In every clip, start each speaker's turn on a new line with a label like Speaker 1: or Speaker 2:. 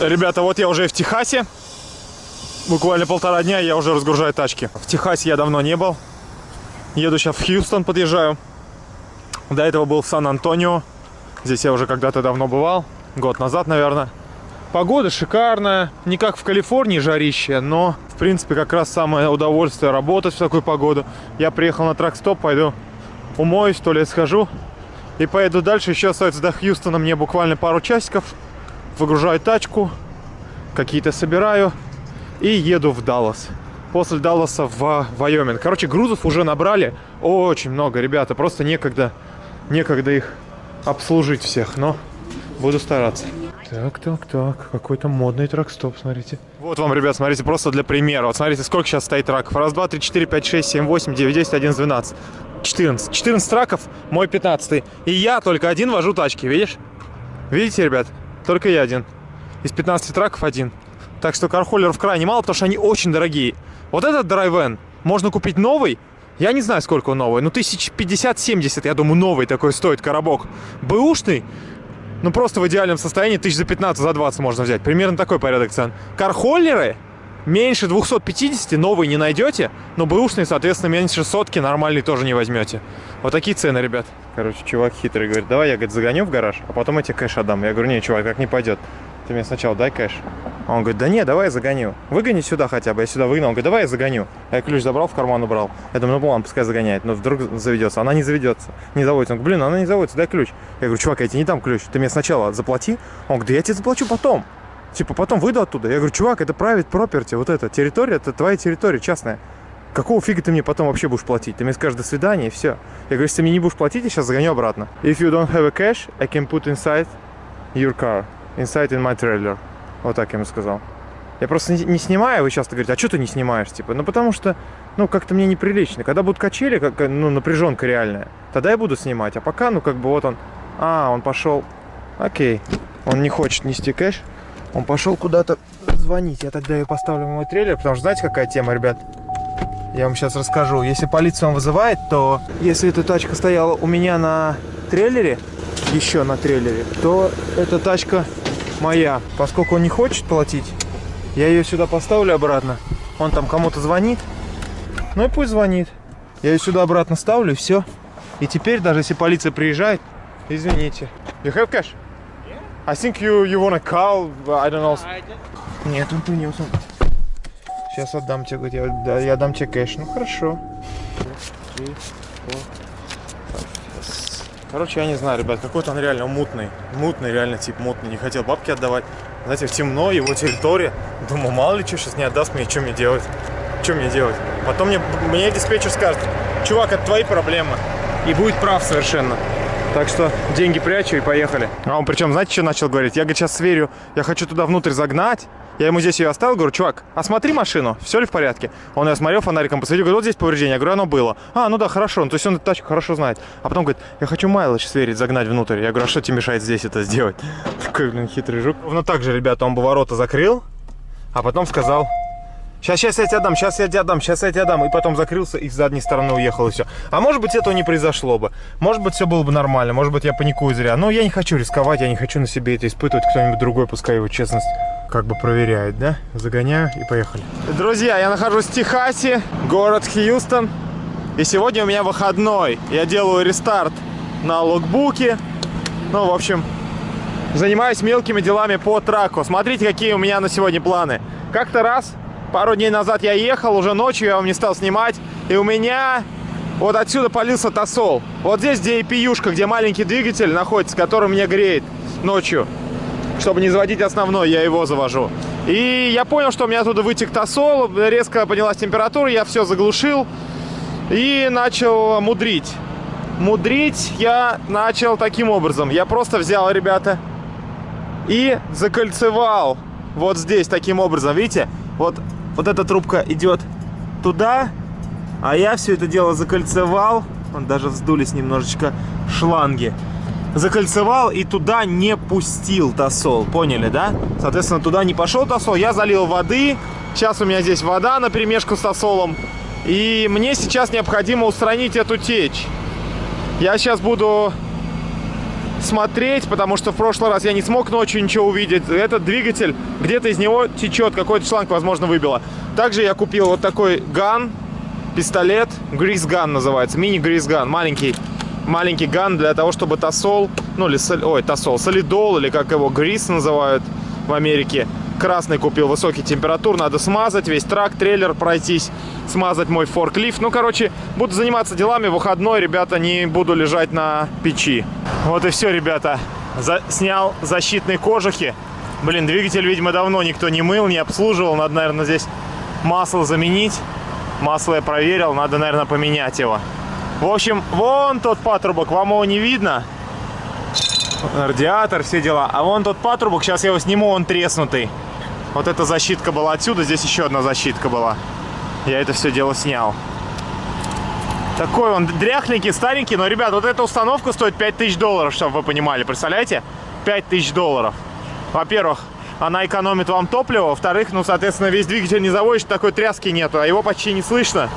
Speaker 1: Ребята, вот я уже в Техасе. Буквально полтора дня я уже разгружаю тачки. В Техасе я давно не был. Еду сейчас в Хьюстон, подъезжаю. До этого был в Сан-Антонио. Здесь я уже когда-то давно бывал. Год назад, наверное. Погода шикарная. Не как в Калифорнии жарище, но, в принципе, как раз самое удовольствие работать в такую погоду. Я приехал на трак-стоп, пойду умоюсь, то ли схожу. И поеду дальше. Еще остается до Хьюстона мне буквально пару часиков. Выгружаю тачку, какие-то собираю и еду в Даллас. После Далласа в Вайоминг. Короче, грузов уже набрали очень много, ребята. Просто некогда, некогда их обслужить всех, но буду стараться. Так, так, так, какой-то модный трак-стоп, смотрите. Вот вам, ребят, смотрите, просто для примера. Вот смотрите, сколько сейчас стоит траков. Раз, два, три, четыре, пять, шесть, семь, восемь, девять, десять, одиннадцать, двенадцать. 14. 14 траков, мой 15. И я только один вожу тачки, видишь? Видите, ребят? Только я один. Из 15 траков один. Так что кархоллеров крайне мало, потому что они очень дорогие. Вот этот драйвен можно купить новый. Я не знаю, сколько он новый. Ну, тысяч 50-70, я думаю, новый такой стоит коробок. Бэушный, ну, просто в идеальном состоянии тысяч за 15, за 20 можно взять. Примерно такой порядок цен. Кархоллеры меньше 250 новый не найдете, но бэушный, соответственно, меньше сотки нормальный тоже не возьмете. Вот такие цены, ребят. Короче, чувак хитрый говорит, давай я, говорит, загоню в гараж, а потом я тебе кэш отдам. Я говорю, не, чувак, так не пойдет. Ты мне сначала дай кэш. А он говорит, да не, давай я загоню. Выгони сюда хотя бы. Я сюда выгнал. Он говорит, давай я загоню. Я ключ забрал, в карман убрал. Я думаю, ну ладно, пускай загоняет. Но вдруг заведется. Она не заведется. Не заводится. Он говорит, блин, она не заводится, дай ключ. Я говорю, чувак, я тебе не дам ключ. Ты мне сначала заплати. Он говорит, да я тебе заплачу потом. Типа, потом выйду оттуда. Я говорю, чувак, это private property, вот эта территория, это твоя территория частная. Какого фига ты мне потом вообще будешь платить? Ты мне скажешь до свидания и все. Я говорю, если ты мне не будешь платить, я сейчас загоню обратно. If you don't have a cash, I can put inside your car. Inside in my trailer. Вот так я ему сказал. Я просто не, не снимаю, вы часто говорите, а что ты не снимаешь? Типа, ну потому что, ну как-то мне неприлично. Когда будут качели, как, ну напряженка реальная, тогда я буду снимать. А пока, ну как бы вот он, а, он пошел, окей. Он не хочет нести кэш, он пошел куда-то звонить. Я тогда ее поставлю мой трейлер, потому что знаете, какая тема, ребят? Я вам сейчас расскажу. Если полиция он вызывает, то если эта тачка стояла у меня на трейлере, еще на трейлере, то эта тачка моя. Поскольку он не хочет платить, я ее сюда поставлю обратно. Он там кому-то звонит. Ну и пусть звонит. Я ее сюда обратно ставлю, и все. И теперь, даже если полиция приезжает, извините. You have cash? I think you you wanna call, I don't know. Нет, он принес. Он. Сейчас отдам тебе, говорит, я, да, я дам тебе кэш. Ну хорошо. Короче, я не знаю, ребят, какой-то он реально мутный. Мутный, реально тип мутный. Не хотел бабки отдавать. Знаете, темно, его территория. Думаю, мало ли что сейчас не отдаст мне, что мне делать? Что мне делать? Потом мне, мне диспетчер скажет, чувак, это твои проблемы. И будет прав совершенно. Так что деньги прячу и поехали. А он причем, знаете, что начал говорить? Я, говорит, сейчас сверю, я хочу туда внутрь загнать. Я ему здесь ее оставил, говорю, чувак, осмотри машину, все ли в порядке? Он ее смотрел, фонариком посветил, говорит, вот здесь повреждение. Я говорю, оно было. А, ну да, хорошо, ну, то есть он эту тачку хорошо знает. А потом говорит, я хочу майлдж сверить, загнать внутрь. Я говорю, а что тебе мешает здесь это сделать? Такой, блин, хитрый жук. Ровно так же, ребята, он бы ворота закрыл, а потом сказал, Сейчас, сейчас я тебе отдам, сейчас я тебе отдам, сейчас я тебе отдам. И потом закрылся и с задней стороны уехал, и все. А может быть, этого не произошло бы. Может быть, все было бы нормально. Может быть, я паникую зря. Но я не хочу рисковать, я не хочу на себе это испытывать. Кто-нибудь другой, пускай его честность как бы проверяет, да? Загоняю и поехали. Друзья, я нахожусь в Техасе, город Хьюстон. И сегодня у меня выходной. Я делаю рестарт на логбуке. Ну, в общем, занимаюсь мелкими делами по траку. Смотрите, какие у меня на сегодня планы. Как-то раз Пару дней назад я ехал, уже ночью я вам не стал снимать. И у меня вот отсюда полился тосол. Вот здесь, где EPU-шка, где маленький двигатель находится, который мне греет ночью. Чтобы не заводить основной, я его завожу. И я понял, что у меня оттуда вытек тосол, резко поднялась температура, я все заглушил и начал мудрить. Мудрить я начал таким образом. Я просто взял, ребята, и закольцевал вот здесь таким образом. Видите? Вот вот эта трубка идет туда, а я все это дело закольцевал. Он даже вздулись немножечко шланги. Закольцевал и туда не пустил тосол. Поняли, да? Соответственно, туда не пошел тосол. Я залил воды. Сейчас у меня здесь вода на перемешку с тосолом. И мне сейчас необходимо устранить эту течь. Я сейчас буду смотреть, потому что в прошлый раз я не смог ночью ничего увидеть. Этот двигатель, где-то из него течет, какой-то шланг, возможно, выбило. Также я купил вот такой ган, пистолет, грис ган называется, мини грис ган, маленький маленький ган для того, чтобы тосол, ну или, ой, тосол, солидол, или как его, грис называют в Америке. Красный купил, высокий температур, надо смазать весь трак, трейлер пройтись, смазать мой форклифт. Ну, короче, буду заниматься делами, выходной, ребята, не буду лежать на печи. Вот и все, ребята. За снял защитные кожухи. Блин, двигатель, видимо, давно никто не мыл, не обслуживал. Надо, наверное, здесь масло заменить. Масло я проверил, надо, наверное, поменять его. В общем, вон тот патрубок, вам его не видно. Радиатор, все дела. А вон тот патрубок, сейчас я его сниму, он треснутый. Вот эта защитка была отсюда, здесь еще одна защитка была. Я это все дело снял. Такой он дряхленький, старенький, но, ребят, вот эта установка стоит 5000 долларов, чтобы вы понимали, представляете? 5000 долларов. Во-первых, она экономит вам топливо, во-вторых, ну, соответственно, весь двигатель не заводишь, такой тряски нету, а его почти не слышно.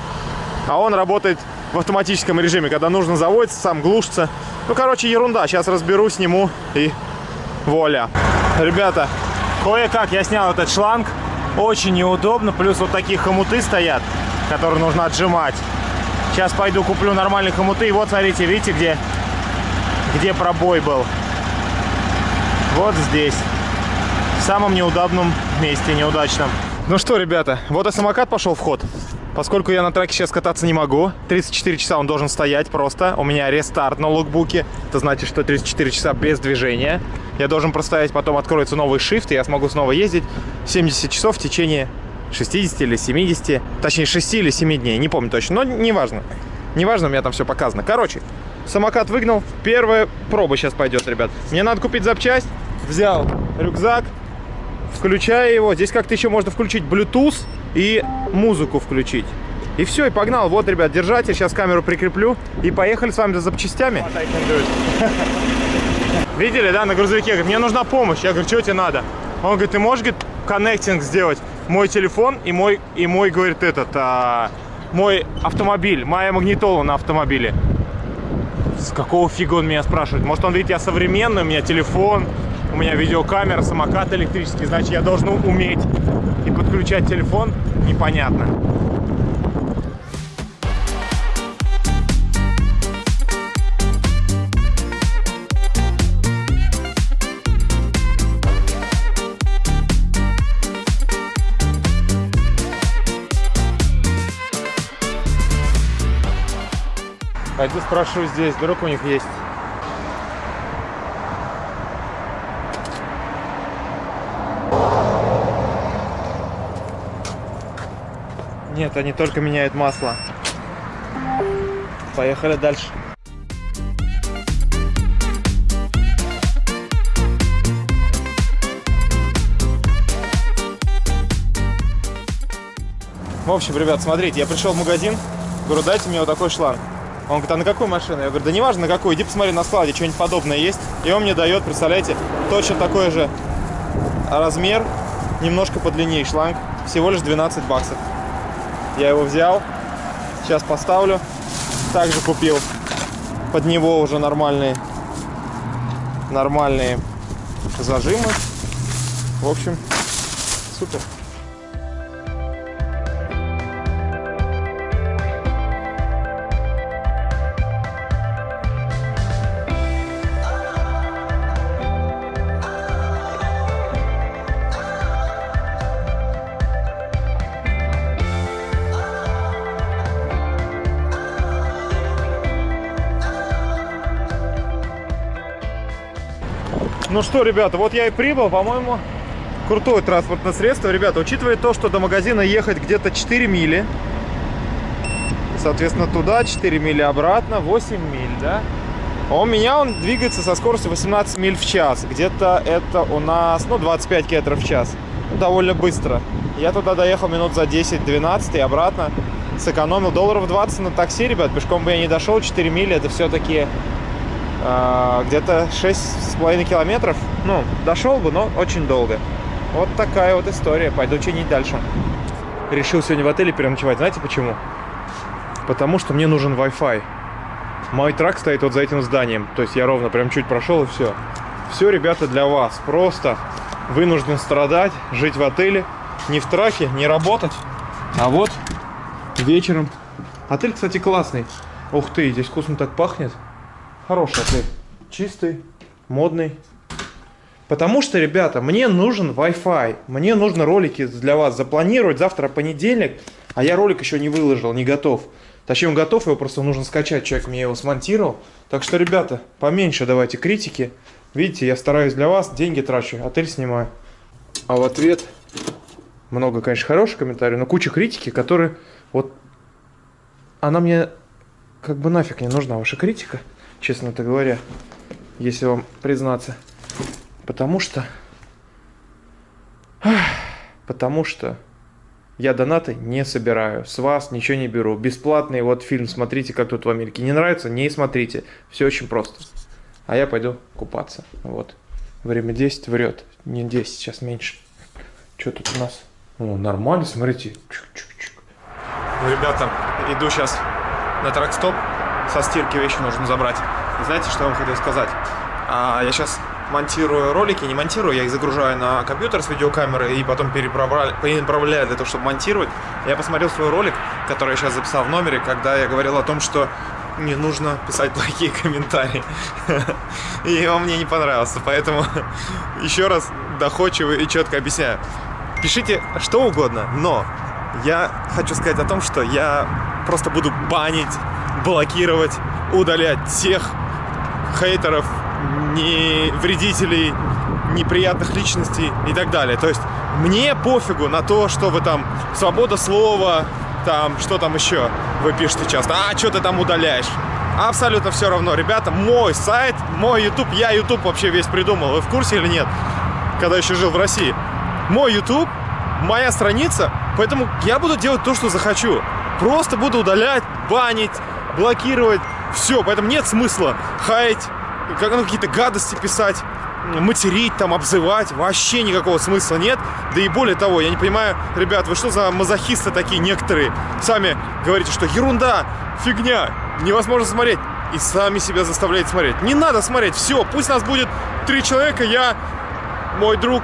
Speaker 1: А он работает в автоматическом режиме, когда нужно заводится, сам глушится. Ну, короче, ерунда. Сейчас разберу, сниму и воля. Ребята, кое-как я снял этот шланг. Очень неудобно. Плюс вот такие хомуты стоят, которые нужно отжимать. Сейчас пойду куплю нормальные хомуты. И вот, смотрите, видите, где, где пробой был? Вот здесь. В самом неудобном месте, неудачном. Ну что, ребята, вот и самокат пошел в ход. Поскольку я на траке сейчас кататься не могу, 34 часа он должен стоять просто. У меня рестарт на лукбуке. Это значит, что 34 часа без движения. Я должен простоять, потом откроется новый shift, и я смогу снова ездить 70 часов в течение 60 или 70. Точнее, 6 или 7 дней. Не помню точно, но неважно. Неважно, у меня там все показано. Короче, самокат выгнал. Первая проба сейчас пойдет, ребят. Мне надо купить запчасть. Взял рюкзак, включаю его. Здесь как-то еще можно включить Bluetooth и музыку включить. И все, и погнал. Вот, ребят, держатель. Сейчас камеру прикреплю. И поехали с вами за запчастями. Видели, да, на грузовике? Говорит, мне нужна помощь. Я говорю, что тебе надо? Он говорит, ты можешь, говорит, коннектинг сделать мой телефон и мой, и мой говорит, этот, а, мой автомобиль, моя магнитола на автомобиле. С какого фига он меня спрашивает? Может, он видит, я современный, у меня телефон, у меня видеокамера, самокат электрический, значит, я должен уметь и подключать телефон, непонятно. Пойду спрошу здесь, вдруг у них есть. Нет, они только меняют масло. Поехали дальше. В общем, ребят, смотрите, я пришел в магазин, говорю, дайте мне вот такой шланг. Он говорит, а на какую машину? Я говорю, да неважно на какую, иди посмотри на складе, что-нибудь подобное есть. И он мне дает, представляете, точно такой же размер, немножко подлиннее шланг, всего лишь 12 баксов. Я его взял. Сейчас поставлю. Также купил под него уже нормальные, нормальные зажимы. В общем, супер. Ну что, ребята, вот я и прибыл, по-моему, крутое транспортное средство. Ребята, учитывая то, что до магазина ехать где-то 4 мили, соответственно, туда 4 мили обратно, 8 миль, да? А у меня он двигается со скоростью 18 миль в час. Где-то это у нас, ну, 25 километров в час. довольно быстро. Я туда доехал минут за 10-12 и обратно. Сэкономил долларов 20 на такси, ребят. Пешком бы я не дошел, 4 мили. Это все-таки где-то 6,5 километров. Ну, дошел бы, но очень долго. Вот такая вот история. Пойду чинить дальше. Решил сегодня в отеле переночевать. Знаете почему? Потому что мне нужен Wi-Fi. Мой трак стоит вот за этим зданием. То есть я ровно прям чуть прошел и все. Все, ребята, для вас. Просто вынужден страдать, жить в отеле. Не в траке, не работать. А вот вечером. Отель, кстати, классный. Ух ты, здесь вкусно так пахнет. Хороший отель. Чистый, модный. Потому что, ребята, мне нужен Wi-Fi. Мне нужно ролики для вас запланировать. Завтра понедельник, а я ролик еще не выложил, не готов. Точнее, он готов, его просто нужно скачать. Человек мне его смонтировал. Так что, ребята, поменьше давайте критики. Видите, я стараюсь для вас, деньги трачу, отель снимаю. А в ответ много, конечно, хороших комментариев, но куча критики, которые вот она мне как бы нафиг не нужна, ваша критика, честно-то говоря, если вам признаться. Потому что... Потому что я донаты не собираю, с вас ничего не беру. Бесплатный вот фильм смотрите, как тут в Америке. Не нравится? Не смотрите. Все очень просто. А я пойду купаться. Вот. Время 10 врет. Не 10, сейчас меньше. Что тут у нас? О, нормально, смотрите. Чук-чук-чук. Ну, ребята, иду сейчас на трак-стоп. Со стирки вещи нужно забрать. знаете, что я вам хотел сказать? А, я сейчас монтирую ролики, не монтирую, я их загружаю на компьютер с видеокамеры и потом переправляю для того, чтобы монтировать. Я посмотрел свой ролик, который я сейчас записал в номере, когда я говорил о том, что не нужно писать плохие комментарии. И он мне не понравился, поэтому еще раз доходчиво и четко объясняю. Пишите что угодно, но я хочу сказать о том, что я просто буду банить, блокировать, удалять всех хейтеров, не вредителей, неприятных личностей и так далее. То есть мне пофигу на то, что вы там свобода слова, там, что там еще вы пишете часто, а, что ты там удаляешь? Абсолютно все равно, ребята, мой сайт, мой YouTube, я YouTube вообще весь придумал, вы в курсе или нет, когда еще жил в России? Мой YouTube, моя страница, поэтому я буду делать то, что захочу. Просто буду удалять, банить, блокировать, все, поэтому нет смысла хаять, как, ну, какие-то гадости писать, материть, там, обзывать, вообще никакого смысла нет. Да и более того, я не понимаю, ребят, вы что за мазохисты такие некоторые? Сами говорите, что ерунда, фигня, невозможно смотреть. И сами себя заставляете смотреть. Не надо смотреть, все, пусть нас будет три человека, я, мой друг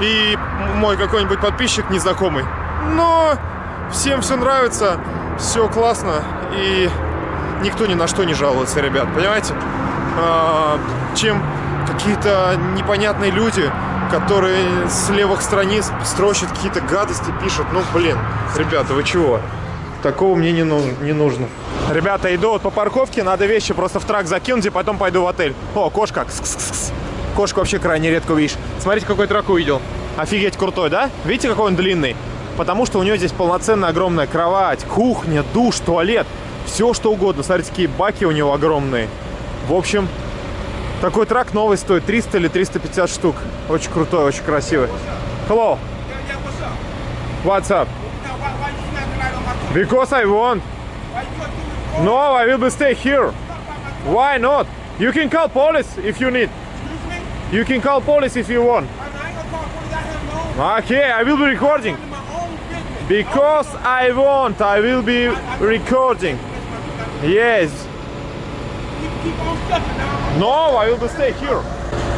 Speaker 1: и мой какой-нибудь подписчик незнакомый. Но всем все нравится, все классно, и никто ни на что не жалуется, ребят, понимаете? А, чем какие-то непонятные люди, которые с левых страниц строчат какие-то гадости, пишут. Ну, блин, ребята, вы чего? Такого мне не, ну, не нужно. Ребята, иду вот по парковке, надо вещи просто в трак закинуть и потом пойду в отель. О, кошка. Кс -кс -кс. Кошку вообще крайне редко увидишь. Смотрите, какой трак увидел. Офигеть крутой, да? Видите, какой он длинный? Потому что у него здесь полноценная огромная кровать, кухня, душ, туалет. Все, что угодно. Смотрите, какие баки у него огромные. В общем, такой трак новый стоит 300 или 350 штук. Очень крутой, очень красивый. Hello. What's up? Because I want. No, I will stay here. Why not? You can call police if you need. You can call police if you want. Okay, I will be recording. Because I want, I will be recording. Yes. No, I will stay here.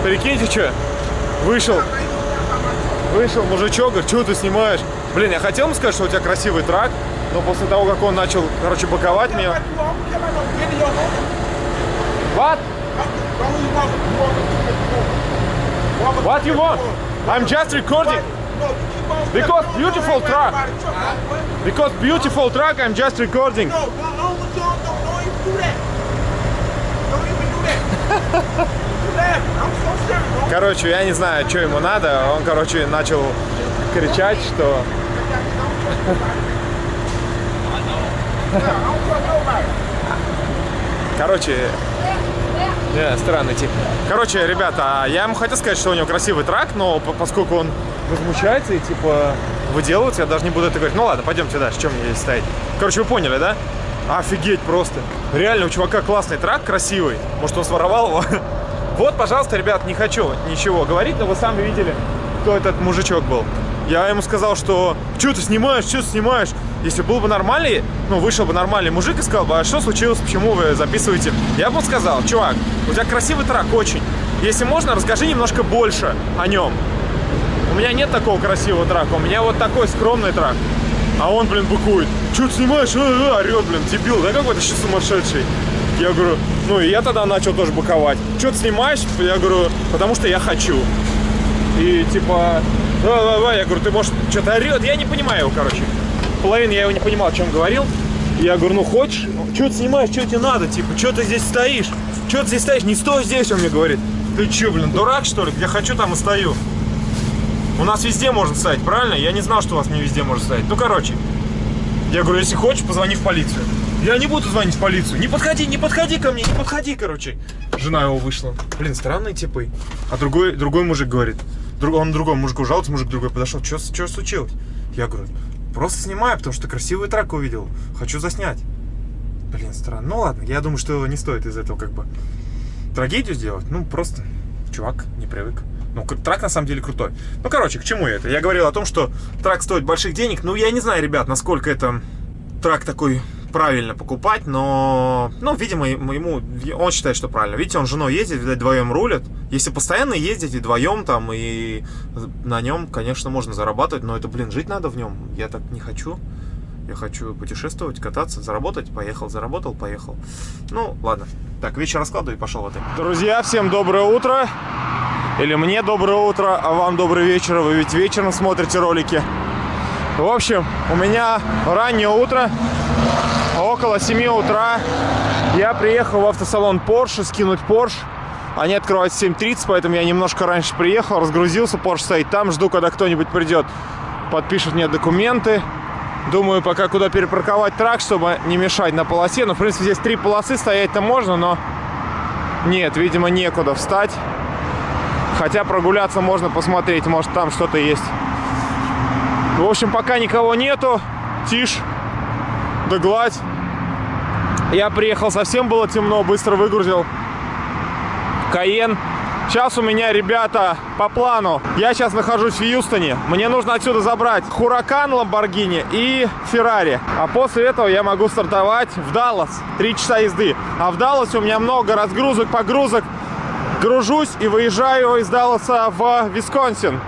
Speaker 1: Прикиньте, что? Вышел. Вышел мужичок, говорит, что ты снимаешь? Блин, я хотел ему сказать, что у тебя красивый трак, но после того, как он начал, короче, боковать меня... What? What you want? I'm just recording. Because beautiful truck. Because beautiful truck, I'm just recording. No, don't, do that. Don't even do that. Короче, я не знаю, что ему надо. Он, короче, начал кричать, что... Короче, yeah, странный тип. Короче, ребята, я ему хотел сказать, что у него красивый трак, но поскольку он возмущается и типа выделывается, я даже не буду это говорить. Ну ладно, пойдемте дальше, чем мне здесь стоять. Короче, вы поняли, да? Офигеть просто. Реально, у чувака классный трак, красивый. Может, он своровал его? Вот, пожалуйста, ребят, не хочу ничего говорить, но вы сами видели, кто этот мужичок был. Я ему сказал, что что ты снимаешь, что ты снимаешь? Если был бы нормальный, ну, вышел бы нормальный мужик и сказал бы, а что случилось, почему вы записываете? Я бы сказал, чувак, у тебя красивый трак очень. Если можно, расскажи немножко больше о нем. У меня нет такого красивого трака, у меня вот такой скромный трак. А он, блин, быкует. Че ты снимаешь? А, а, орет, блин, дебил, да какой-то сейчас сумасшедший. Я говорю, ну и я тогда начал тоже быковать. Что ты снимаешь? Я говорю, потому что я хочу. И типа, давай, я говорю, ты может что-то орет? Я не понимаю его, короче. Половину я его не понимал, о чем говорил. Я говорю, ну хочешь? Что ты снимаешь, что тебе надо? Типа, что ты здесь стоишь? Что ты здесь стоишь? Не стой здесь, он мне говорит. Ты что, блин, дурак, что ли? Где хочу, там и стою. У нас везде можно стоять, правильно? Я не знал, что у вас не везде можно стоять. Ну, короче. Я говорю, если хочешь, позвони в полицию. Я не буду звонить в полицию. Не подходи, не подходи ко мне, не подходи, короче. Жена его вышла. Блин, странные типы. А другой, другой мужик говорит. Друг, он другому мужику жалуется, мужик другой подошел. Что случилось? Я говорю, просто снимаю, потому что красивый трак увидел. Хочу заснять. Блин, странно. Ну ладно, я думаю, что не стоит из этого как бы трагедию сделать. Ну, просто чувак не привык. Ну, трак на самом деле крутой. Ну, короче, к чему это? Я говорил о том, что трак стоит больших денег. Ну, я не знаю, ребят, насколько это трак такой правильно покупать, но, ну, видимо, ему, он считает, что правильно. Видите, он с женой ездит, видать, вдвоем рулят. Если постоянно ездить и вдвоем там, и на нем, конечно, можно зарабатывать, но это, блин, жить надо в нем. Я так не хочу. Я хочу путешествовать, кататься, заработать. Поехал, заработал, поехал. Ну, ладно. Так, вечер раскладываю и пошел в отель. Друзья, всем доброе утро. Или мне доброе утро, а вам добрый вечер. Вы ведь вечером смотрите ролики. В общем, у меня раннее утро. Около 7 утра я приехал в автосалон Porsche скинуть Porsche. Они открывают в 7.30, поэтому я немножко раньше приехал, разгрузился, Porsche стоит там, жду, когда кто-нибудь придет, подпишет мне документы. Думаю, пока куда перепарковать трак, чтобы не мешать на полосе. Ну, в принципе, здесь три полосы, стоять-то можно, но нет, видимо, некуда встать. Хотя прогуляться можно посмотреть, может там что-то есть. В общем, пока никого нету, тишь, да гладь. Я приехал, совсем было темно, быстро выгрузил Каен. Сейчас у меня, ребята, по плану. Я сейчас нахожусь в Юстоне. Мне нужно отсюда забрать Хуракан Ламборгини и Феррари. А после этого я могу стартовать в Даллас. Три часа езды. А в Далласе у меня много разгрузок, погрузок. Гружусь и выезжаю из Далласа в Висконсин.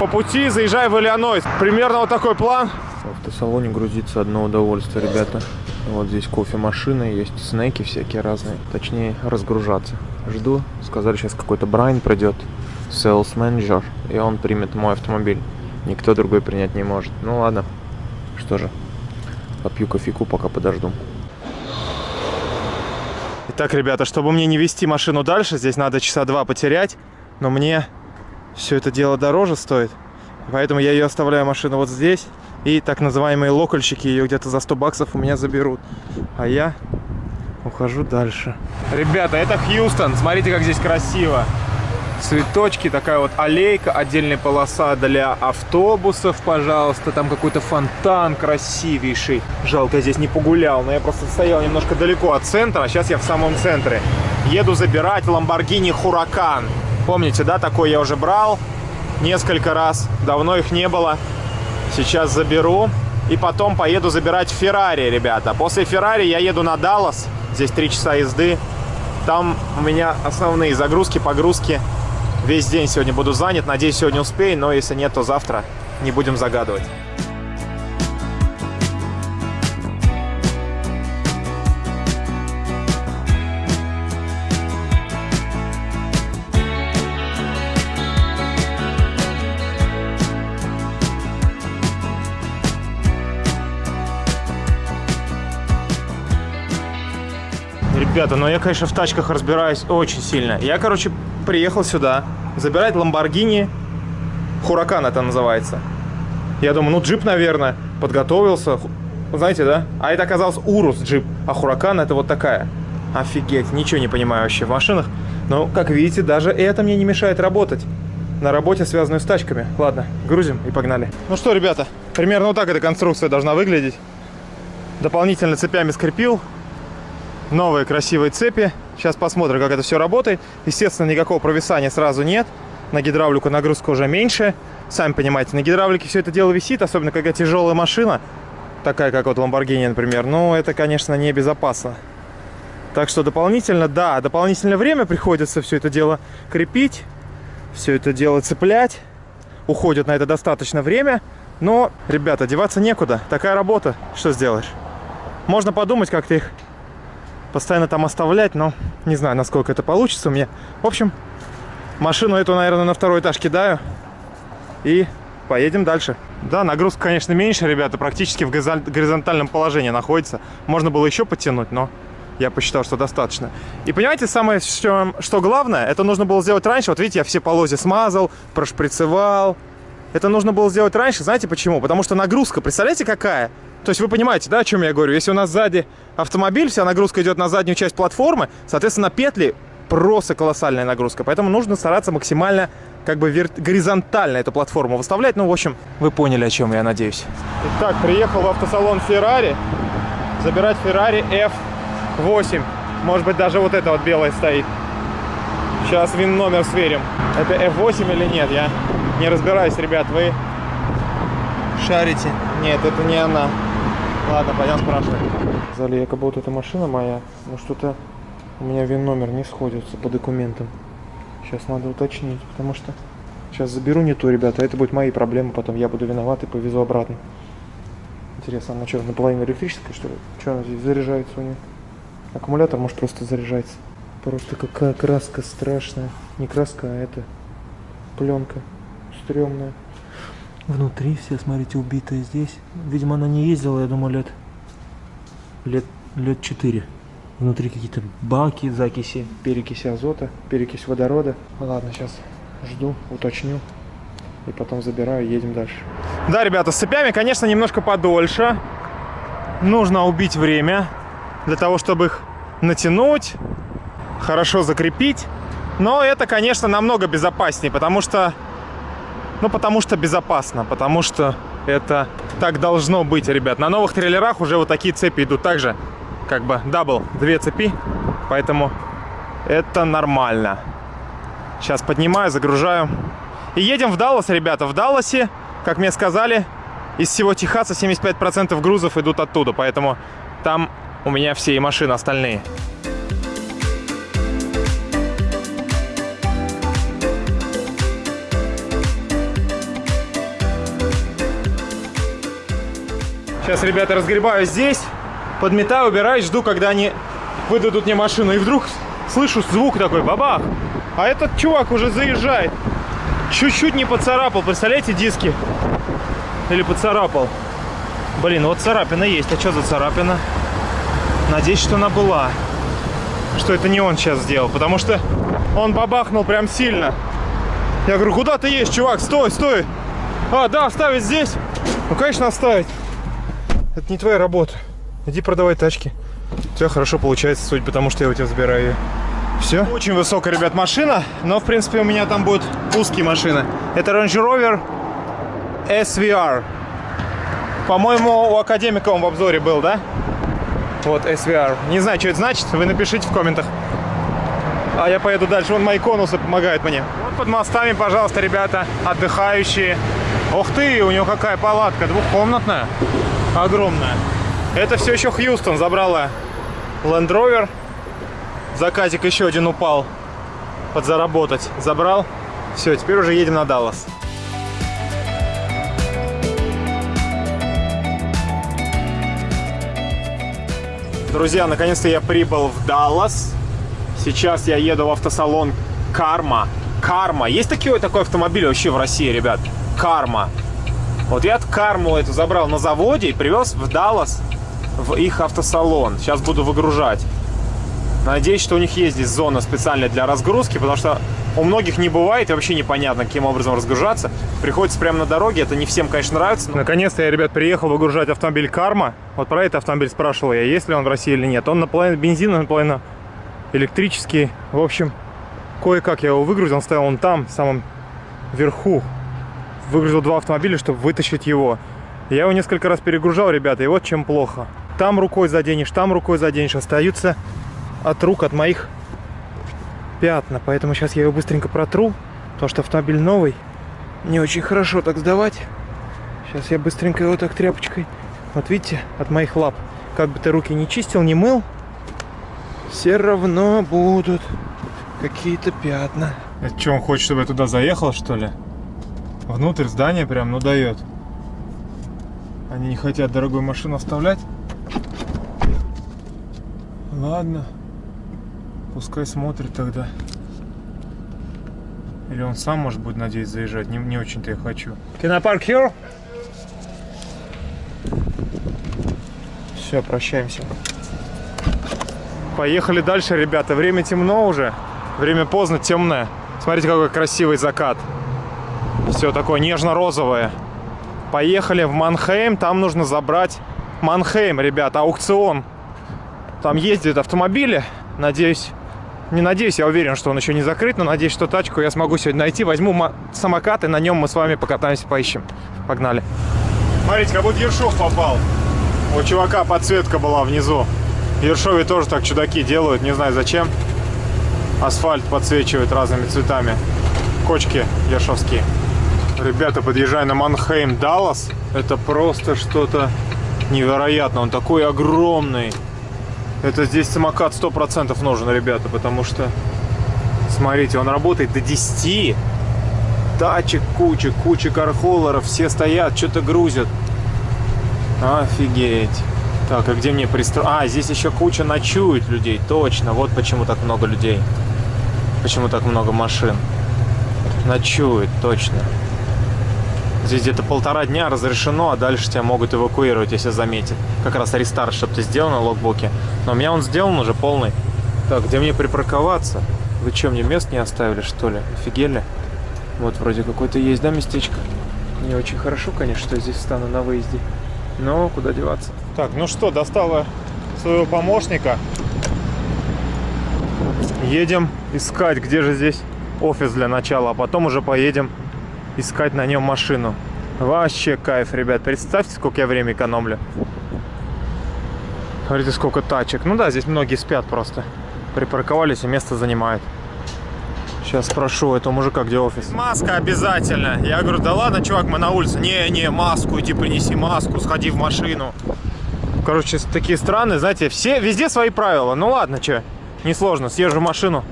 Speaker 1: По пути заезжаю в Иллинойс. Примерно вот такой план. В автосалоне грузиться одно удовольствие, ребята. Вот здесь кофемашина, есть снеки всякие разные. Точнее, разгружаться. Жду. Сказали, сейчас какой-то Брайан придет. Sales Manager. И он примет мой автомобиль. Никто другой принять не может. Ну ладно. Что же. Попью кофейку, пока подожду. Итак, ребята, чтобы мне не вести машину дальше, здесь надо часа два потерять. Но мне все это дело дороже стоит. Поэтому я ее оставляю машину вот здесь. И так называемые локальщики ее где-то за 100 баксов у меня заберут. А я ухожу дальше. Ребята, это Хьюстон. Смотрите, как здесь красиво. Цветочки, такая вот аллейка, отдельная полоса для автобусов, пожалуйста. Там какой-то фонтан красивейший. Жалко, я здесь не погулял, но я просто стоял немножко далеко от центра. А сейчас я в самом центре. Еду забирать Lamborghini Huracan. Помните, да, такой я уже брал несколько раз. Давно их не было. Сейчас заберу. И потом поеду забирать Феррари, ребята. После Феррари я еду на Даллас. Здесь 3 часа езды. Там у меня основные загрузки, погрузки. Весь день сегодня буду занят. Надеюсь, сегодня успею. Но если нет, то завтра не будем загадывать. Ребята, но я, конечно, в тачках разбираюсь очень сильно. Я, короче, приехал сюда забирать Lamborghini Huracan это называется. Я думаю, ну джип, наверное, подготовился. Знаете, да? А это оказалось Урус джип, а Huracan это вот такая. Офигеть, ничего не понимаю вообще в машинах. Но, как видите, даже это мне не мешает работать. На работе, связанную с тачками. Ладно, грузим и погнали. Ну что, ребята, примерно вот так эта конструкция должна выглядеть. Дополнительно цепями скрепил новые красивые цепи. Сейчас посмотрим, как это все работает. Естественно, никакого провисания сразу нет. На гидравлику нагрузка уже меньше. Сами понимаете, на гидравлике все это дело висит, особенно когда тяжелая машина. такая, как вот Lamborghini, например, но это, конечно, небезопасно. Так что дополнительно, да, дополнительное время приходится все это дело крепить, все это дело цеплять. Уходит на это достаточно время, но, ребята, деваться некуда. Такая работа, что сделаешь? Можно подумать, как ты их постоянно там оставлять, но не знаю, насколько это получится у меня. В общем, машину эту, наверное, на второй этаж кидаю и поедем дальше. Да, нагрузка, конечно, меньше, ребята, практически в горизонтальном положении находится. Можно было еще подтянуть, но я посчитал, что достаточно. И понимаете, самое, что, что главное, это нужно было сделать раньше. Вот видите, я все полозья смазал, прошприцевал. Это нужно было сделать раньше. Знаете почему? Потому что нагрузка, представляете, какая? То есть вы понимаете, да, о чем я говорю? Если у нас сзади автомобиль, вся нагрузка идет на заднюю часть платформы, соответственно, петли просто колоссальная нагрузка. Поэтому нужно стараться максимально как бы горизонтально эту платформу выставлять. Ну, в общем, вы поняли, о чем я надеюсь. Итак, приехал в автосалон Ferrari. Забирать Ferrari F8. Может быть, даже вот это вот белое стоит. Сейчас вин номер сверим. Это F8 или нет, я не разбираюсь, ребят. Вы шарите? Нет, это не она. Ладно, пойдем спрашивать. Сказали, якобы вот эта машина моя, но что-то у меня вин номер не сходится по документам. Сейчас надо уточнить, потому что сейчас заберу не ту, ребята, это будет мои проблемы, потом я буду виноват и повезу обратно. Интересно, она что, наполовину электрическая, что ли? Что она здесь заряжается у нее? Аккумулятор, может, просто заряжается. Просто какая краска страшная. Не краска, а это пленка стрёмная. Внутри все, смотрите, убитая здесь. Видимо, она не ездила, я думаю, лет... Лет, лет 4. Внутри какие-то баки, закиси, перекиси азота, перекись водорода. Ладно, сейчас жду, уточню. И потом забираю, едем дальше. Да, ребята, с цепями, конечно, немножко подольше. Нужно убить время для того, чтобы их натянуть, хорошо закрепить. Но это, конечно, намного безопаснее, потому что ну, потому что безопасно, потому что это так должно быть, ребят. На новых трейлерах уже вот такие цепи идут также, как бы double, две цепи, поэтому это нормально. Сейчас поднимаю, загружаю. И едем в Даллас, ребята. В Далласе, как мне сказали, из всего Техаса 75% грузов идут оттуда, поэтому там у меня все и машины остальные. Сейчас, ребята, разгребаю здесь, подметаю, убираю, жду, когда они выдадут мне машину. И вдруг слышу звук такой, бабах. А этот чувак уже заезжает. Чуть-чуть не поцарапал, представляете, диски? Или поцарапал. Блин, вот царапина есть. А что за царапина? Надеюсь, что она была. Что это не он сейчас сделал. Потому что он бабахнул прям сильно. Я говорю, куда ты есть, чувак? Стой, стой. А, да, оставить здесь? Ну, конечно, оставить. Это не твоя работа. Иди продавай тачки. Тебя хорошо получается, суть потому что я у тебя забираю ее. Все. Очень высокая, ребят, машина, но, в принципе, у меня там будет узкие машины. Это Range Rover SVR. По-моему, у Академика он в обзоре был, да? Вот, SVR. Не знаю, что это значит, вы напишите в комментах. А я поеду дальше. Вон мои конусы помогают мне. Вот под мостами, пожалуйста, ребята, отдыхающие. Ух ты, у него какая палатка, двухкомнатная огромная. Это все еще Хьюстон забрала Land Rover. Заказик еще один упал. Подзаработать. Забрал. Все, теперь уже едем на Даллас. Друзья, наконец-то я прибыл в Даллас. Сейчас я еду в автосалон Карма. Карма. Есть такой, такой автомобиль вообще в России, ребят? Карма. Вот я карму эту забрал на заводе и привез в Даллас, в их автосалон. Сейчас буду выгружать. Надеюсь, что у них есть здесь зона специальная для разгрузки, потому что у многих не бывает и вообще непонятно, каким образом разгружаться. Приходится прямо на дороге, это не всем, конечно, нравится. Наконец-то я, ребят, приехал выгружать автомобиль Карма. Вот про этот автомобиль спрашивал я, есть ли он в России или нет. Он наполовину бензиновый, наполовину электрический. В общем, кое-как я его выгрузил, он стоял он там, в самом верху выгрузил два автомобиля, чтобы вытащить его. Я его несколько раз перегружал, ребята, и вот чем плохо. Там рукой заденешь, там рукой заденешь, остаются от рук, от моих пятна. Поэтому сейчас я его быстренько протру, потому что автомобиль новый. Не очень хорошо так сдавать. Сейчас я быстренько его так тряпочкой Вот видите, от моих лап. Как бы ты руки не чистил, не мыл, все равно будут какие-то пятна. Это что, он хочет, чтобы я туда заехал, что ли? Внутрь здания прям, ну дает. Они не хотят дорогую машину оставлять. Ладно. Пускай смотрит тогда. Или он сам, может быть, надеюсь, заезжать. Не, не очень-то я хочу. Can I park here? Все, прощаемся. Поехали дальше, ребята. Время темно уже. Время поздно, темное. Смотрите, какой красивый закат. Все такое нежно-розовое. Поехали в Манхейм. Там нужно забрать Манхейм, ребята, аукцион. Там ездят автомобили. Надеюсь, не надеюсь, я уверен, что он еще не закрыт, но надеюсь, что тачку я смогу сегодня найти. Возьму самокат, и на нем мы с вами покатаемся, поищем. Погнали. Смотрите, как будто Ершов попал. У чувака подсветка была внизу. Ершове тоже так чудаки делают, не знаю зачем. Асфальт подсвечивают разными цветами. Кочки ершовские. Ребята, подъезжаю на Манхейм Даллас. Это просто что-то невероятное. Он такой огромный. Это здесь самокат 100% нужен, ребята, потому что... Смотрите, он работает до 10. Тачек куча, куча кархоллеров. Все стоят, что-то грузят. Офигеть. Так, а где мне пристроить? А, здесь еще куча ночует людей, точно. Вот почему так много людей. Почему так много машин. Ночует, точно. Здесь где-то полтора дня разрешено, а дальше тебя могут эвакуировать, если заметят. Как раз рестарт, чтобы ты сделал на логбуке. Но у меня он сделан уже полный. Так, где мне припарковаться? Вы что, мне мест не оставили, что ли? Офигели? Вот вроде какое-то есть, да, местечко? Не очень хорошо, конечно, что я здесь стану на выезде. Но куда деваться? Так, ну что, достала своего помощника. Едем искать, где же здесь офис для начала, а потом уже поедем искать на нем машину. Вообще кайф, ребят. Представьте, сколько я время экономлю. Смотрите, сколько тачек. Ну да, здесь многие спят просто. Припарковались и место занимают. Сейчас спрошу этого мужика, где офис. Маска обязательно. Я говорю, да ладно, чувак, мы на улице. Не, не, маску, иди принеси маску, сходи в машину. Короче, такие страны, знаете, все, везде свои правила. Ну ладно, что, несложно, съезжу в машину,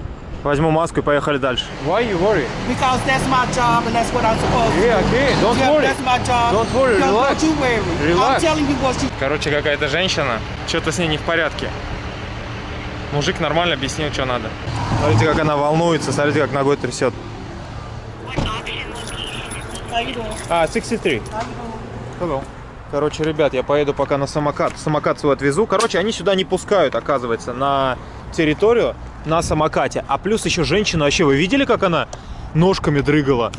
Speaker 1: возьму маску и поехали дальше. Why you worry?
Speaker 2: Because that's my job and that's what I'm supposed to do.
Speaker 1: Yeah, okay, don't
Speaker 2: Yeah,
Speaker 1: worry.
Speaker 2: that's my job.
Speaker 1: Don't worry, relax.
Speaker 2: Don't you worry.
Speaker 1: Relax.
Speaker 2: I'm telling you what you
Speaker 1: Короче, какая-то женщина, что-то с ней не в порядке. Мужик нормально объяснил, что надо. Смотрите, как она волнуется, смотрите, как ногой трясет. А, 63. Hello. Короче, ребят, я поеду пока на самокат. Самокат свой отвезу. Короче, они сюда не пускают, оказывается, на территорию на самокате. А плюс еще женщина, вообще, вы видели, как она ножками дрыгала?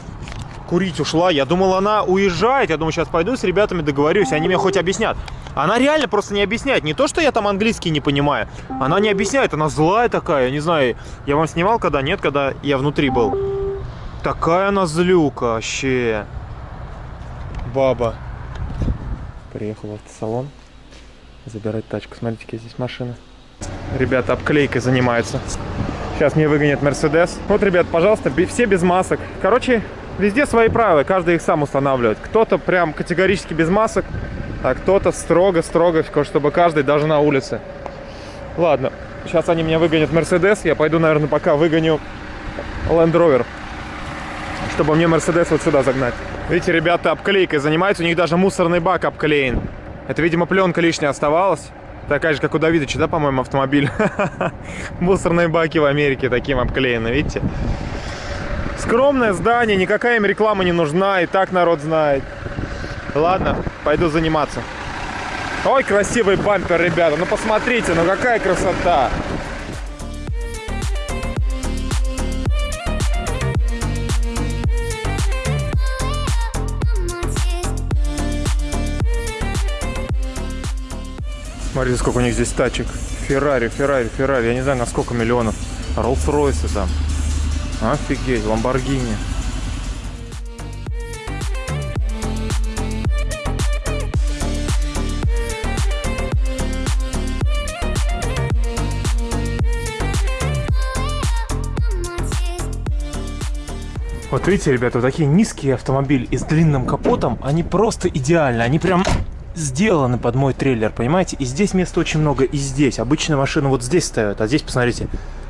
Speaker 1: Курить ушла. Я думал, она уезжает. Я думаю, сейчас пойду с ребятами договорюсь, они мне хоть объяснят. Она реально просто не объясняет. Не то, что я там английский не понимаю. Она не объясняет, она злая такая. Не знаю, я вам снимал когда? Нет, когда я внутри был. Такая она злюка вообще. Баба. Приехал в автосалон забирать тачку. Смотрите, какие здесь машины. Ребята обклейкой занимаются. Сейчас мне выгонят Мерседес. Вот, ребят, пожалуйста, все без масок. Короче, везде свои правила, каждый их сам устанавливает. Кто-то прям категорически без масок, а кто-то строго-строго, чтобы каждый даже на улице. Ладно, сейчас они меня выгонят Мерседес. Я пойду, наверное, пока выгоню Land Rover чтобы мне Мерседес вот сюда загнать. Видите, ребята обклейкой занимаются, у них даже мусорный бак обклеен. Это, видимо, пленка лишняя оставалась. Такая же, как у Давидыча, да, по-моему, автомобиль? Мусорные баки в Америке таким обклеены, видите? Скромное здание, никакая им реклама не нужна, и так народ знает. Ладно, пойду заниматься. Ой, красивый бампер, ребята, ну посмотрите, ну какая красота. Смотрите, сколько у них здесь тачек. Феррари, Феррари, Феррари. Я не знаю, на сколько миллионов. Роллс-Ройсы там. Офигеть, Ламборгини. Вот видите, ребята, вот такие низкие автомобили и с длинным капотом, они просто идеальны. Они прям сделаны под мой трейлер, понимаете? И здесь места очень много, и здесь. Обычно машины вот здесь ставят, а здесь, посмотрите,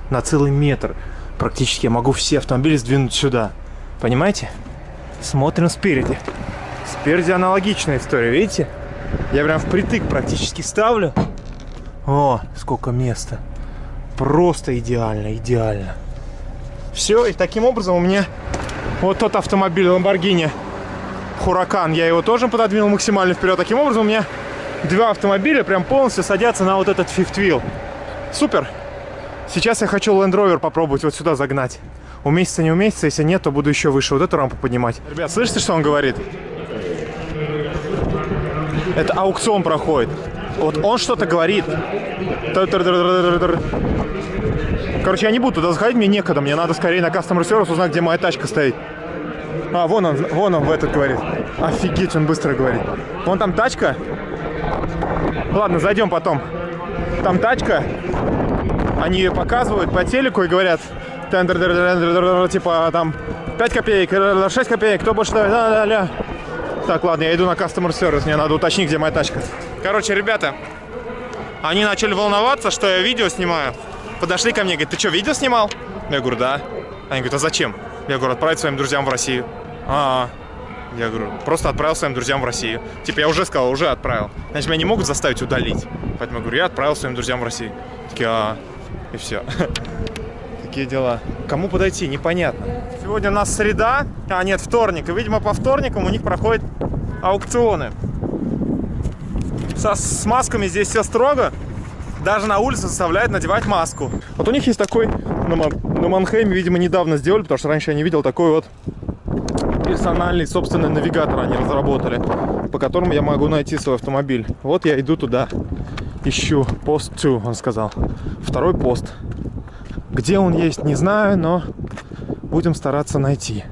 Speaker 1: на целый метр. Практически я могу все автомобили сдвинуть сюда. Понимаете? Смотрим спереди. Спереди аналогичная история, видите? Я прям впритык практически ставлю. О, сколько места. Просто идеально, идеально. Все, и таким образом у меня вот тот автомобиль Lamborghini Huracan, я его тоже пододвинул максимально вперед. Таким образом у меня два автомобиля прям полностью садятся на вот этот fifth wheel. Супер! Сейчас я хочу Land Rover попробовать вот сюда загнать. Уместится, не уместится, если нет, то буду еще выше вот эту рампу поднимать. Ребят, слышите, что он говорит? Это аукцион проходит. Вот он что-то говорит. Короче, я не буду туда заходить, мне некогда. Мне надо скорее на Customer Service узнать, где моя тачка стоит. А, вон он, вон он в этот говорит. Офигеть, он быстро говорит. Вон там тачка. Ладно, зайдем потом. Там тачка. Они ее показывают по телеку и говорят, типа там 5 копеек, 6 копеек, кто больше давит, ля, ля, ля. Так, ладно, я иду на Customer Service, мне надо уточнить, где моя тачка. Короче, ребята, они начали волноваться, что я видео снимаю. Подошли ко мне, говорят, ты что, видео снимал? Я говорю, да. Они говорят, а зачем? Я говорю, отправить своим друзьям в Россию. А, -а. Я говорю, просто отправил своим друзьям в Россию. Типа, я уже сказал, уже отправил. Значит, меня не могут заставить удалить. Поэтому я говорю, я отправил своим друзьям в Россию. Такие, а, -а. и все. Такие дела. Кому подойти, непонятно. Сегодня у нас среда, а нет, вторник. И, видимо, по вторникам у них проходят аукционы. Со, с масками здесь все строго. Даже на улице заставляют надевать маску. Вот у них есть такой, на, на Манхейме, видимо, недавно сделали, потому что раньше я не видел такой вот персональный собственный навигатор они разработали, по которому я могу найти свой автомобиль. Вот я иду туда, ищу пост 2, он сказал. Второй пост. Где он есть, не знаю, но будем стараться найти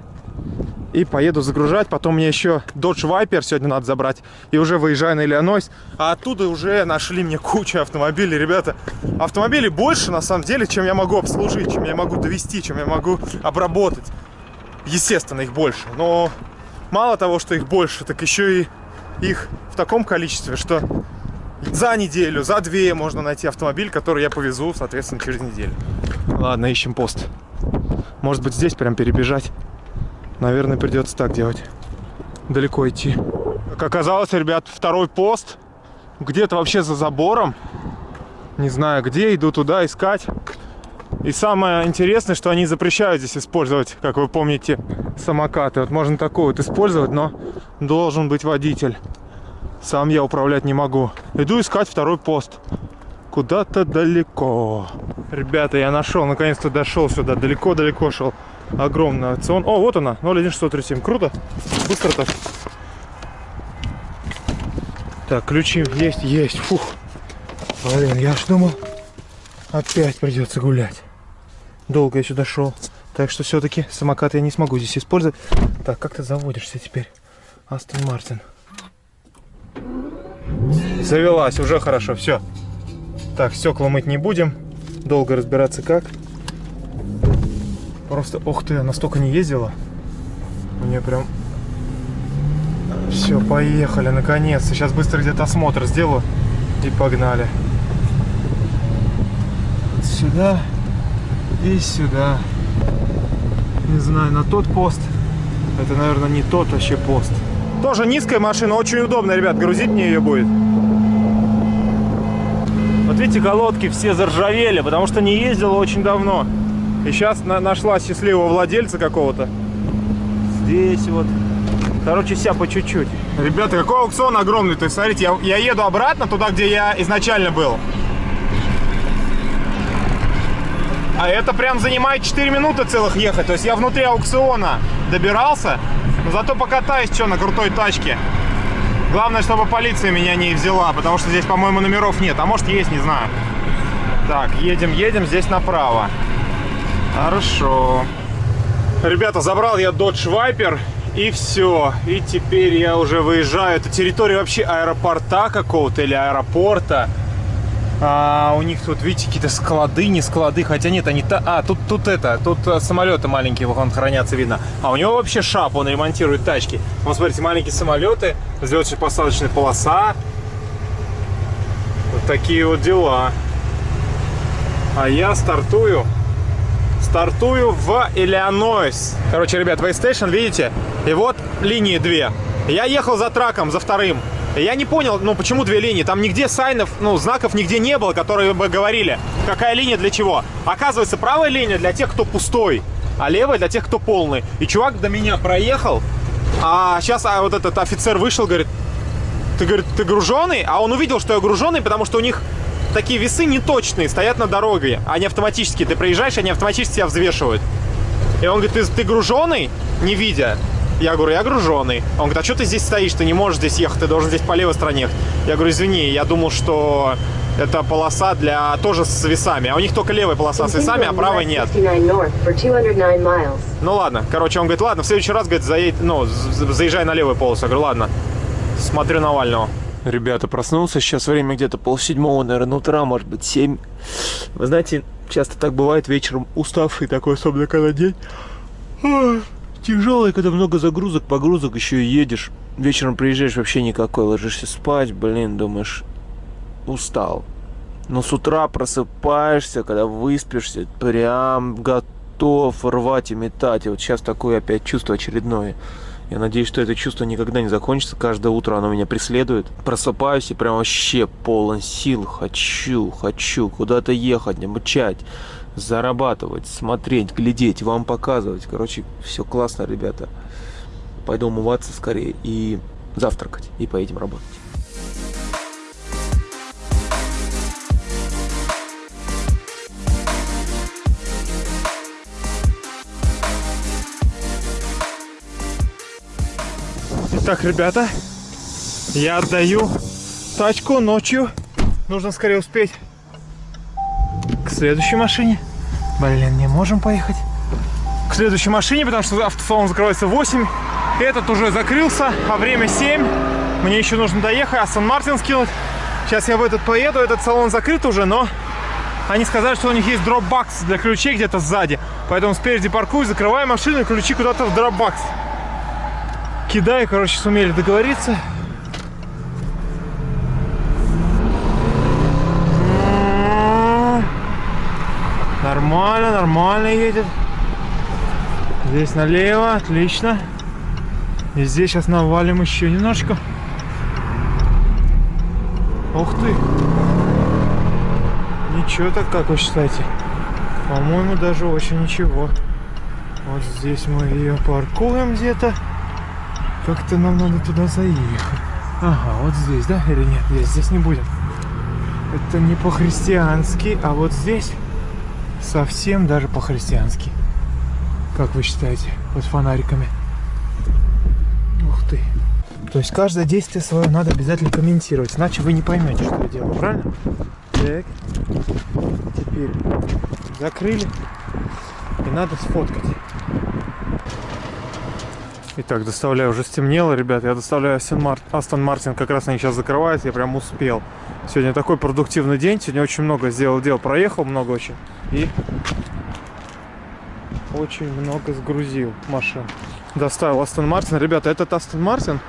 Speaker 1: и поеду загружать. Потом мне еще Dodge Viper сегодня надо забрать. И уже выезжаю на Иллинойс. А оттуда уже нашли мне кучу автомобилей. Ребята, автомобилей больше на самом деле, чем я могу обслужить, чем я могу довести, чем я могу обработать. Естественно, их больше. Но мало того, что их больше, так еще и их в таком количестве, что за неделю, за две можно найти автомобиль, который я повезу, соответственно, через неделю. Ладно, ищем пост. Может быть, здесь прям перебежать. Наверное, придется так делать. Далеко идти. Как оказалось, ребят, второй пост где-то вообще за забором. Не знаю где, иду туда искать. И самое интересное, что они запрещают здесь использовать, как вы помните, самокаты. Вот можно такой вот использовать, но должен быть водитель. Сам я управлять не могу. Иду искать второй пост. Куда-то далеко. Ребята, я нашел, наконец-то дошел сюда. Далеко-далеко шел огромный аукцион. О, вот она, 01637. Круто. Быстро так. Так, ключи есть, есть. Фух. Блин, я ж думал, опять придется гулять. Долго я сюда шел. Так что все-таки самокат я не смогу здесь использовать. Так, как ты заводишься теперь? Астон Мартин. Завелась, уже хорошо, все. Так, стекла мыть не будем. Долго разбираться как. Просто, ух ты, настолько не ездила. У нее прям... Все, поехали, наконец. Сейчас быстро где-то осмотр сделаю. И погнали. Сюда и сюда. Не знаю, на тот пост. Это, наверное, не тот вообще пост. Тоже низкая машина, очень удобно, ребят. Грузить мне ее будет. Вот видите, колодки все заржавели, потому что не ездила очень давно. И сейчас на нашла счастливого владельца какого-то. Здесь вот. Короче, вся по чуть-чуть. Ребята, какой аукцион огромный. То есть, смотрите, я, я еду обратно туда, где я изначально был. А это прям занимает 4 минуты целых ехать. То есть я внутри аукциона добирался. Но зато покатаюсь что на крутой тачке. Главное, чтобы полиция меня не взяла, потому что здесь, по-моему, номеров нет. А может есть, не знаю. Так, едем, едем, здесь направо. Хорошо. Ребята, забрал я Dodge Viper. И все. И теперь я уже выезжаю. Это территория вообще аэропорта какого-то или аэропорта. А, у них тут, видите, какие-то склады, не склады, хотя нет, они... Та... А, тут, тут это, тут э, самолеты маленькие вон хранятся, видно. А у него вообще шап, он ремонтирует тачки. Вон, смотрите, маленькие самолеты, взлетно-посадочная полоса. Вот такие вот дела. А я стартую стартую в Иллинойс. Короче, ребят, weigh station, видите? И вот линии две. Я ехал за траком, за вторым. Я не понял, ну почему две линии? Там нигде сайнов, ну знаков нигде не было, которые бы говорили, какая линия для чего. Оказывается, правая линия для тех, кто пустой, а левая для тех, кто полный. И чувак до меня проехал, а сейчас а, вот этот офицер вышел, говорит, ты, говорит, ты груженный? А он увидел, что я груженный, потому что у них такие весы неточные, стоят на дороге, они автоматически. Ты проезжаешь, они автоматически тебя взвешивают. И он говорит, ты, ты груженный, не видя. Я говорю, я груженный. Он говорит, а что ты здесь стоишь? Ты не можешь здесь ехать, ты должен здесь по левой стороне ехать. Я говорю, извини, я думал, что это полоса для тоже с весами. А у них только левая полоса с весами, а правой нет. Ну ладно. Короче, он говорит, ладно, в следующий раз, говорит, заедь, ну, заезжай на левую полосу. Я говорю, ладно. Смотрю Навального. Ребята, проснулся, сейчас время где-то полседьмого, наверное, утра, может быть, семь. Вы знаете, часто так бывает вечером уставший такой, особенно когда день. Тяжелый, когда много загрузок, погрузок, еще и едешь. Вечером приезжаешь вообще никакой, ложишься спать, блин, думаешь, устал. Но с утра просыпаешься, когда выспишься, прям готов рвать и метать. И вот сейчас такое опять чувство очередное. Я надеюсь, что это чувство никогда не закончится. Каждое утро оно меня преследует. Просыпаюсь и прям вообще полон сил. Хочу, хочу куда-то ехать, мчать, зарабатывать, смотреть, глядеть, вам показывать. Короче, все классно, ребята. Пойду умываться скорее и завтракать. И поедем работать. Итак, ребята, я отдаю тачку ночью. Нужно скорее успеть к следующей машине. Блин, не можем поехать к следующей машине, потому что автосалон закрывается в 8. Этот уже закрылся, а время 7. Мне еще нужно доехать, Астон Мартин скинуть. Сейчас я в этот поеду, этот салон закрыт уже, но они сказали, что у них есть дропбакс для ключей где-то сзади. Поэтому спереди паркую, закрываю машину и ключи куда-то в дропбакс кидаю, короче, сумели договориться. Нормально, нормально едет. Здесь налево, отлично. И здесь сейчас навалим еще немножко. Ух ты! Ничего так, как вы считаете? По-моему, даже очень ничего. Вот здесь мы ее паркуем где-то. Как-то нам надо туда заехать. Ага, вот здесь, да? Или нет? Нет, здесь не будем. Это не по-христиански, а вот здесь совсем даже по-христиански. Как вы считаете? Вот фонариками. Ух ты. То есть каждое действие свое надо обязательно комментировать, иначе вы не поймете, что я делаю, правильно? Так. Теперь закрыли. И надо сфоткать. Итак, доставляю, уже стемнело, ребят. Я доставляю Астон Мартин, как раз они сейчас закрывают, я прям успел. Сегодня такой продуктивный день, сегодня очень много сделал дел, проехал много очень. И очень много сгрузил машин. Доставил Астон Мартин. Ребята, этот Астон Мартин,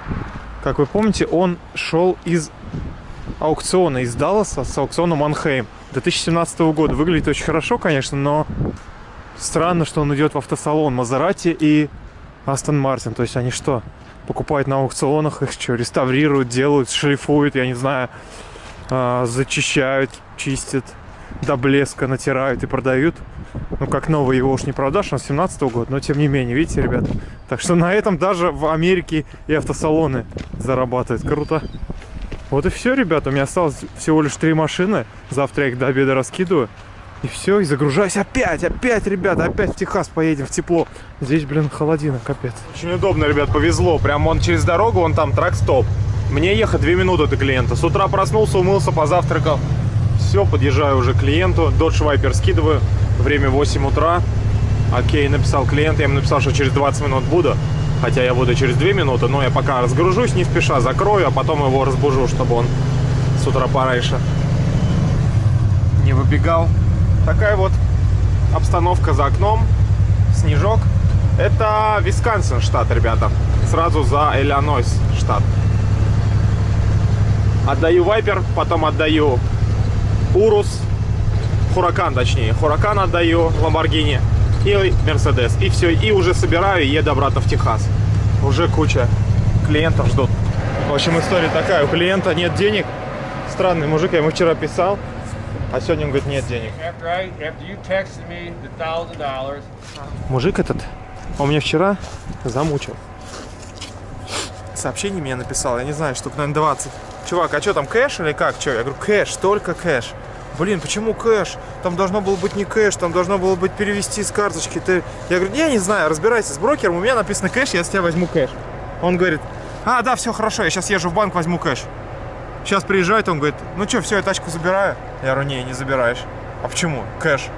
Speaker 1: как вы помните, он шел из аукциона, из Далласа с аукциона Манхейм 2017 года. Выглядит очень хорошо, конечно, но странно, что он идет в автосалон Мазерати и Астон Мартин. То есть они что, покупают на аукционах, их что, реставрируют, делают, шлифуют, я не знаю, э, зачищают, чистят, до блеска натирают и продают. Ну, как новый его уж не продашь, он 17 -го года, но тем не менее, видите, ребята. Так что на этом даже в Америке и автосалоны зарабатывают. Круто. Вот и все, ребята. У меня осталось всего лишь три машины. Завтра я их до обеда раскидываю. И все, и загружаюсь опять, опять, ребята, опять в Техас поедем, в тепло. Здесь, блин, холодина, капец. Очень удобно, ребят, повезло. Прям он через дорогу, он там трак-стоп. Мне ехать 2 минуты до клиента. С утра проснулся, умылся, позавтракал. Все, подъезжаю уже к клиенту. Dodge Viper скидываю. Время 8 утра. Окей, написал клиент. Я ему написал, что через 20 минут буду. Хотя я буду через 2 минуты. Но я пока разгружусь, не спеша закрою, а потом его разбужу, чтобы он с утра пораньше не выбегал. Такая вот обстановка за окном, снежок. Это Висконсин штат, ребята. Сразу за Иллинойс штат. Отдаю Вайпер, потом отдаю Урус, Хуракан точнее. Хуракан отдаю, Ламборгини и Мерседес. И все, и уже собираю и еду обратно в Техас. Уже куча клиентов ждут. В общем, история такая. У клиента нет денег. Странный мужик, я ему вчера писал, а сегодня он говорит, нет денег. Мужик этот, он меня вчера замучил. Сообщение мне написал, я не знаю, штук, наверное, 20. Чувак, а что там, кэш или как? Что? Я говорю, кэш, только кэш. Блин, почему кэш? Там должно было быть не кэш, там должно было быть перевести с карточки. Ты... Я говорю, я не знаю, разбирайся с брокером, у меня написано кэш, я с тебя возьму кэш. Он говорит, а, да, все хорошо, я сейчас езжу в банк, возьму кэш. Сейчас приезжает, он говорит, ну что, все, я тачку забираю? Я говорю, не, не забираешь. А почему? Кэш.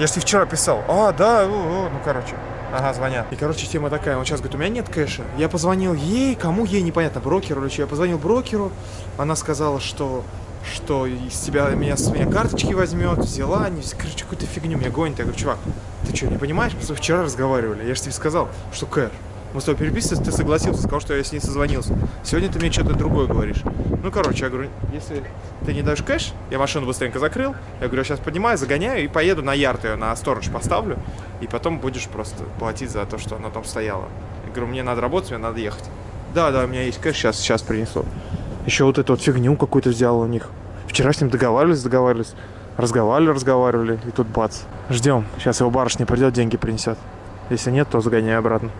Speaker 1: Я же тебе вчера писал. А, да, о, о, ну короче. Ага, звонят. И, короче, тема такая. Он сейчас говорит, у меня нет кэша. Я позвонил ей, кому ей, непонятно, брокеру или что. Я позвонил брокеру. Она сказала, что что из тебя меня с меня карточки возьмет, взяла, не короче, какую-то фигню мне гонит. Я говорю, чувак, ты что, не понимаешь? Мы вчера разговаривали. Я же тебе сказал, что кэш. Мы с тобой переписывались, ты согласился, сказал, что я с ней созвонился. Сегодня ты мне что-то другое говоришь. Ну, короче, я говорю, если ты не дашь кэш, я машину быстренько закрыл. Я говорю, сейчас поднимаю, загоняю и поеду на ярд ее, на сторож поставлю. И потом будешь просто платить за то, что она там стояла. Я говорю, мне надо работать, мне надо ехать. Да, да, у меня есть кэш, сейчас, сейчас принесу. Еще вот эту вот фигню какую-то взял у них. Вчера с ним договаривались, договаривались. Разговаривали, разговаривали. И тут бац. Ждем. Сейчас его барышня придет, деньги принесет. Если нет, то загоняю обратно.